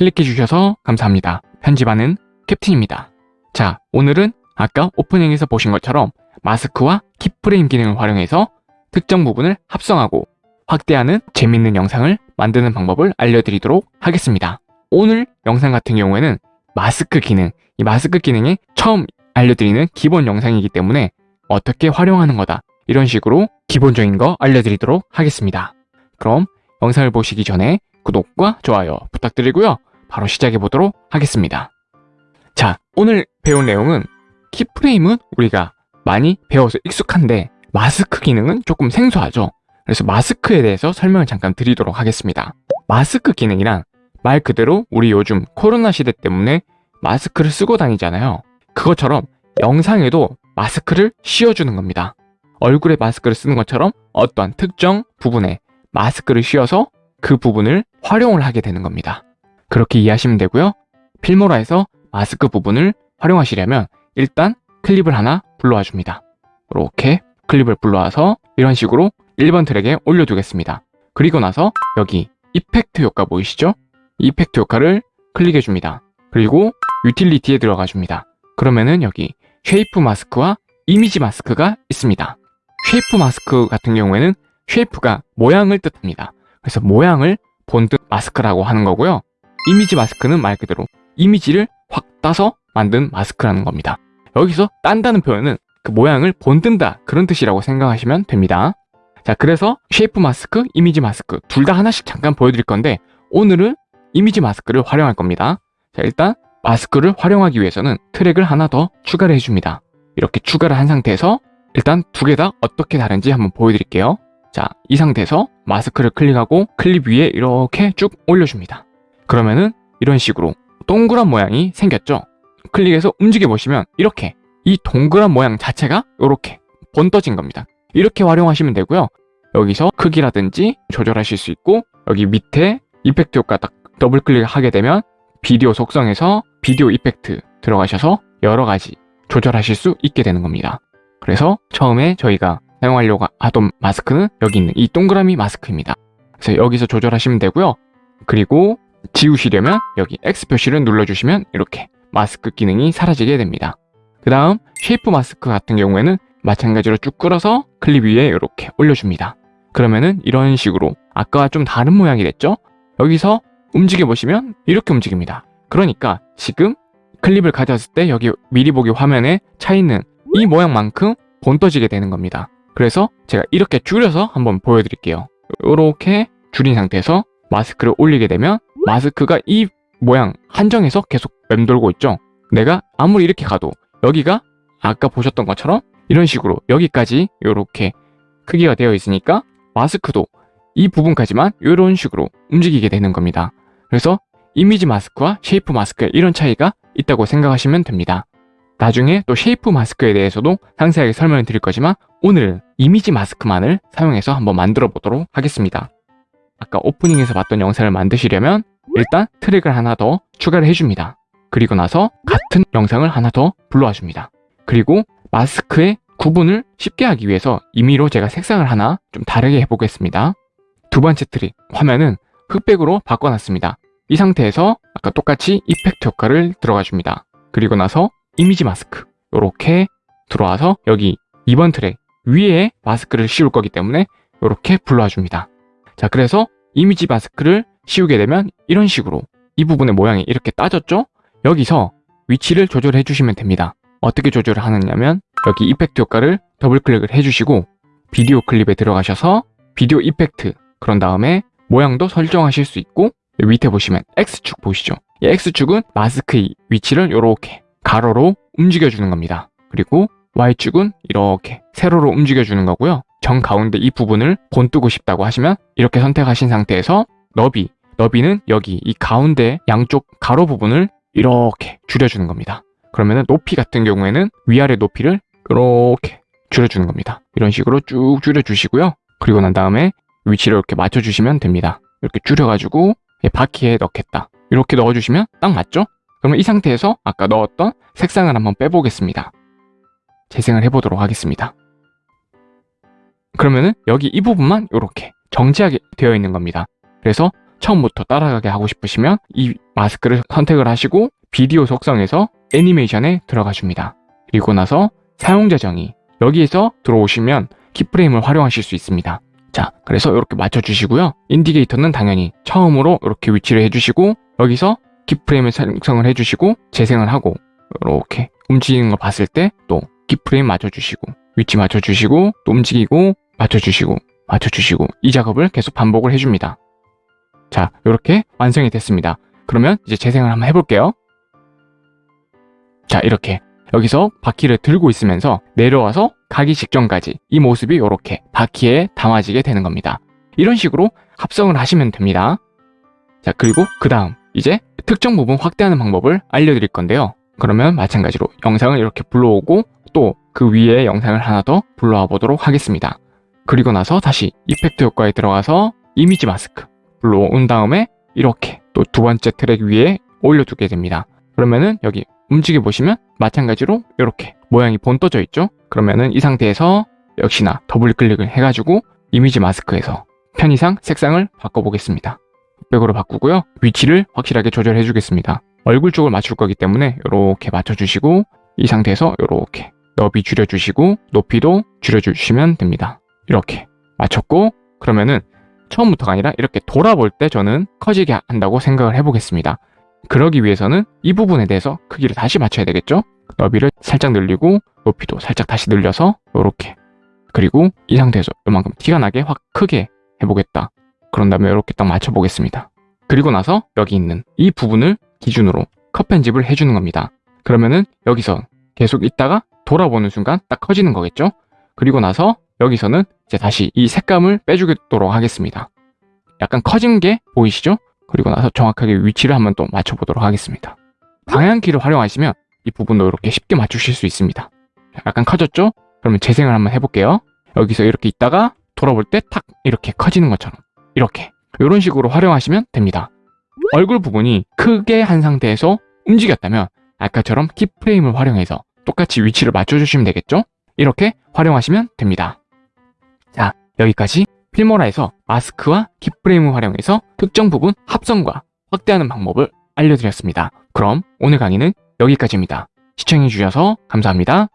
클릭해 주셔서 감사합니다. 편집하는 캡틴입니다. 자, 오늘은 아까 오프닝에서 보신 것처럼 마스크와 키프레임 기능을 활용해서 특정 부분을 합성하고 확대하는 재밌는 영상을 만드는 방법을 알려드리도록 하겠습니다. 오늘 영상 같은 경우에는 마스크 기능, 이 마스크 기능이 처음 알려드리는 기본 영상이기 때문에 어떻게 활용하는 거다 이런 식으로 기본적인 거 알려드리도록 하겠습니다. 그럼 영상을 보시기 전에 구독과 좋아요 부탁드리고요. 바로 시작해 보도록 하겠습니다. 자, 오늘 배운 내용은 키프레임은 우리가 많이 배워서 익숙한데 마스크 기능은 조금 생소하죠. 그래서 마스크에 대해서 설명을 잠깐 드리도록 하겠습니다. 마스크 기능이란 말 그대로 우리 요즘 코로나 시대 때문에 마스크를 쓰고 다니잖아요. 그것처럼 영상에도 마스크를 씌워주는 겁니다. 얼굴에 마스크를 쓰는 것처럼 어떠한 특정 부분에 마스크를 씌워서 그 부분을 활용을 하게 되는 겁니다. 그렇게 이해하시면 되고요. 필모라에서 마스크 부분을 활용하시려면 일단 클립을 하나 불러와 줍니다. 이렇게 클립을 불러와서 이런 식으로 1번 트랙에 올려두겠습니다. 그리고 나서 여기 effect 효과 보이시죠? effect 효과를 클릭해 줍니다. 그리고 유틸리티에 들어가 줍니다. 그러면은 여기 shape 마스크와 이미지 마스크가 있습니다. shape 마스크 같은 경우에는 shape가 모양을 뜻합니다. 그래서 모양을 본뜬 마스크라고 하는 거고요. 이미지 마스크는 말 그대로 이미지를 확 따서 만든 마스크라는 겁니다. 여기서 딴다는 표현은 그 모양을 본뜬다 그런 뜻이라고 생각하시면 됩니다. 자 그래서 shape 마스크, 이미지 마스크 둘 다 하나씩 잠깐 보여드릴 건데 오늘은 이미지 마스크를 활용할 겁니다. 자 일단 마스크를 활용하기 위해서는 트랙을 하나 더 추가를 해줍니다. 이렇게 추가를 한 상태에서 일단 두 개 다 어떻게 다른지 한번 보여드릴게요. 자, 이 상태에서 마스크를 클릭하고 클립 위에 이렇게 쭉 올려줍니다. 그러면은 이런 식으로 동그란 모양이 생겼죠? 클릭해서 움직여 보시면 이렇게 이 동그란 모양 자체가 이렇게 번떠진 겁니다. 이렇게 활용하시면 되고요. 여기서 크기라든지 조절하실 수 있고 여기 밑에 effect 효과 딱 더블 클릭하게 되면 비디오 속성에서 비디오 effect 들어가셔서 여러 가지 조절하실 수 있게 되는 겁니다. 그래서 처음에 저희가 사용하려고 하던 마스크는 여기 있는 이 동그라미 마스크입니다. 그래서 여기서 조절하시면 되고요. 그리고 지우시려면 여기 X 표시를 눌러주시면 이렇게 마스크 기능이 사라지게 됩니다. 그 다음 shape 마스크 같은 경우에는 마찬가지로 쭉 끌어서 클립 위에 이렇게 올려줍니다. 그러면은 이런 식으로 아까와 좀 다른 모양이 됐죠? 여기서 움직여 보시면 이렇게 움직입니다. 그러니까 지금 클립을 가져왔을 때 여기 미리 보기 화면에 차 있는 이 모양만큼 본떠지게 되는 겁니다. 그래서 제가 이렇게 줄여서 한번 보여드릴게요. 이렇게 줄인 상태에서 마스크를 올리게 되면 마스크가 이 모양 한정에서 계속 맴돌고 있죠. 내가 아무리 이렇게 가도 여기가 아까 보셨던 것처럼 이런 식으로 여기까지 이렇게 크기가 되어 있으니까 마스크도 이 부분까지만 이런 식으로 움직이게 되는 겁니다. 그래서 이미지 마스크와 shape 마스크에 이런 차이가 있다고 생각하시면 됩니다. 나중에 또 shape 마스크에 대해서도 상세하게 설명을 드릴 거지만 오늘은 이미지 마스크만을 사용해서 한번 만들어 보도록 하겠습니다. 아까 오프닝에서 봤던 영상을 만드시려면 일단 트랙을 하나 더 추가를 해줍니다. 그리고 나서 같은 영상을 하나 더 불러와 줍니다. 그리고 마스크의 구분을 쉽게 하기 위해서 임의로 제가 색상을 하나 좀 다르게 해보겠습니다. 두 번째 트랙, 화면은 흑백으로 바꿔놨습니다. 이 상태에서 아까 똑같이 effect 효과를 들어가 줍니다. 그리고 나서 이미지 마스크 이렇게 들어와서 여기 2번 트랙 위에 마스크를 씌울 거기 때문에 이렇게 불러와 줍니다. 자 그래서 이미지 마스크를 씌우게 되면 이런 식으로 이 부분의 모양이 이렇게 따졌죠? 여기서 위치를 조절해 주시면 됩니다. 어떻게 조절을 하느냐면 여기 이펙트 효과를 더블 클릭을 해주시고 비디오 클립에 들어가셔서 비디오 이펙트 그런 다음에 모양도 설정하실 수 있고 밑에 보시면 X축 보시죠? 이 X축은 마스크의 위치를 이렇게 가로로 움직여주는 겁니다. 그리고 Y축은 이렇게 세로로 움직여주는 거고요. 정 가운데 이 부분을 본뜨고 싶다고 하시면 이렇게 선택하신 상태에서 너비, 너비는 여기 이 가운데 양쪽 가로 부분을 이렇게 줄여주는 겁니다. 그러면 높이 같은 경우에는 위아래 높이를 이렇게 줄여주는 겁니다. 이런 식으로 쭉 줄여주시고요. 그리고 난 다음에 위치를 이렇게 맞춰주시면 됩니다. 이렇게 줄여가지고 바퀴에 넣겠다. 이렇게 넣어주시면 딱 맞죠? 그러면 이 상태에서 아까 넣었던 색상을 한번 빼보겠습니다. 재생을 해보도록 하겠습니다. 그러면은 여기 이 부분만 이렇게 정지하게 되어 있는 겁니다. 그래서 처음부터 따라가게 하고 싶으시면 이 마스크를 선택을 하시고 비디오 속성에서 애니메이션에 들어가 줍니다. 그리고 나서 사용자 정의 여기에서 들어오시면 키프레임을 활용하실 수 있습니다. 자, 그래서 이렇게 맞춰주시고요. 인디게이터는 당연히 처음으로 이렇게 위치를 해주시고 여기서 키프레임을 생성을 해주시고 재생을 하고 이렇게 움직이는 거 봤을 때 또 키프레임 맞춰주시고 위치 맞춰주시고 또 움직이고 맞춰주시고 맞춰주시고 이 작업을 계속 반복을 해줍니다. 자, 이렇게 완성이 됐습니다. 그러면 이제 재생을 한번 해볼게요. 자, 이렇게 여기서 바퀴를 들고 있으면서 내려와서 가기 직전까지 이 모습이 이렇게 바퀴에 담아지게 되는 겁니다. 이런 식으로 합성을 하시면 됩니다. 자, 그리고 그 다음 이제 특정 부분 확대하는 방법을 알려드릴 건데요. 그러면 마찬가지로 영상을 이렇게 불러오고 또 그 위에 영상을 하나 더 불러와 보도록 하겠습니다. 그리고 나서 다시 이펙트 효과에 들어가서 이미지 마스크 불러온 다음에 이렇게 또 두 번째 트랙 위에 올려두게 됩니다. 그러면은 여기 움직여 보시면 마찬가지로 이렇게 모양이 본떠져 있죠? 그러면은 이 상태에서 역시나 더블 클릭을 해가지고 이미지 마스크에서 편의상 색상을 바꿔보겠습니다. 흑백으로 바꾸고요. 위치를 확실하게 조절해 주겠습니다. 얼굴 쪽을 맞출 거기 때문에 이렇게 맞춰주시고 이 상태에서 이렇게 너비 줄여주시고 높이도 줄여주시면 됩니다. 이렇게 맞췄고 그러면은 처음부터가 아니라 이렇게 돌아볼 때 저는 커지게 한다고 생각을 해보겠습니다. 그러기 위해서는 이 부분에 대해서 크기를 다시 맞춰야 되겠죠? 너비를 살짝 늘리고 높이도 살짝 다시 늘려서 이렇게 그리고 이 상태에서 이만큼 티가 나게 확 크게 해보겠다. 그런 다음에 이렇게 딱 맞춰보겠습니다. 그리고 나서 여기 있는 이 부분을 기준으로 컷 편집을 해주는 겁니다. 그러면은 여기서 계속 있다가 돌아보는 순간 딱 커지는 거겠죠? 그리고 나서 여기서는 이제 다시 이 색감을 빼주도록 하겠습니다. 약간 커진 게 보이시죠? 그리고 나서 정확하게 위치를 한번 또 맞춰보도록 하겠습니다. 방향키를 활용하시면 이 부분도 이렇게 쉽게 맞추실 수 있습니다. 약간 커졌죠? 그러면 재생을 한번 해볼게요. 여기서 이렇게 있다가 돌아볼 때 탁 이렇게 커지는 것처럼 이렇게 이런 식으로 활용하시면 됩니다. 얼굴 부분이 크게 한 상태에서 움직였다면 아까처럼 키프레임을 활용해서 똑같이 위치를 맞춰주시면 되겠죠? 이렇게 활용하시면 됩니다. 자, 여기까지 필모라에서 마스크와 키프레임을 활용해서 특정 부분 합성과 확대하는 방법을 알려드렸습니다. 그럼 오늘 강의는 여기까지입니다. 시청해주셔서 감사합니다.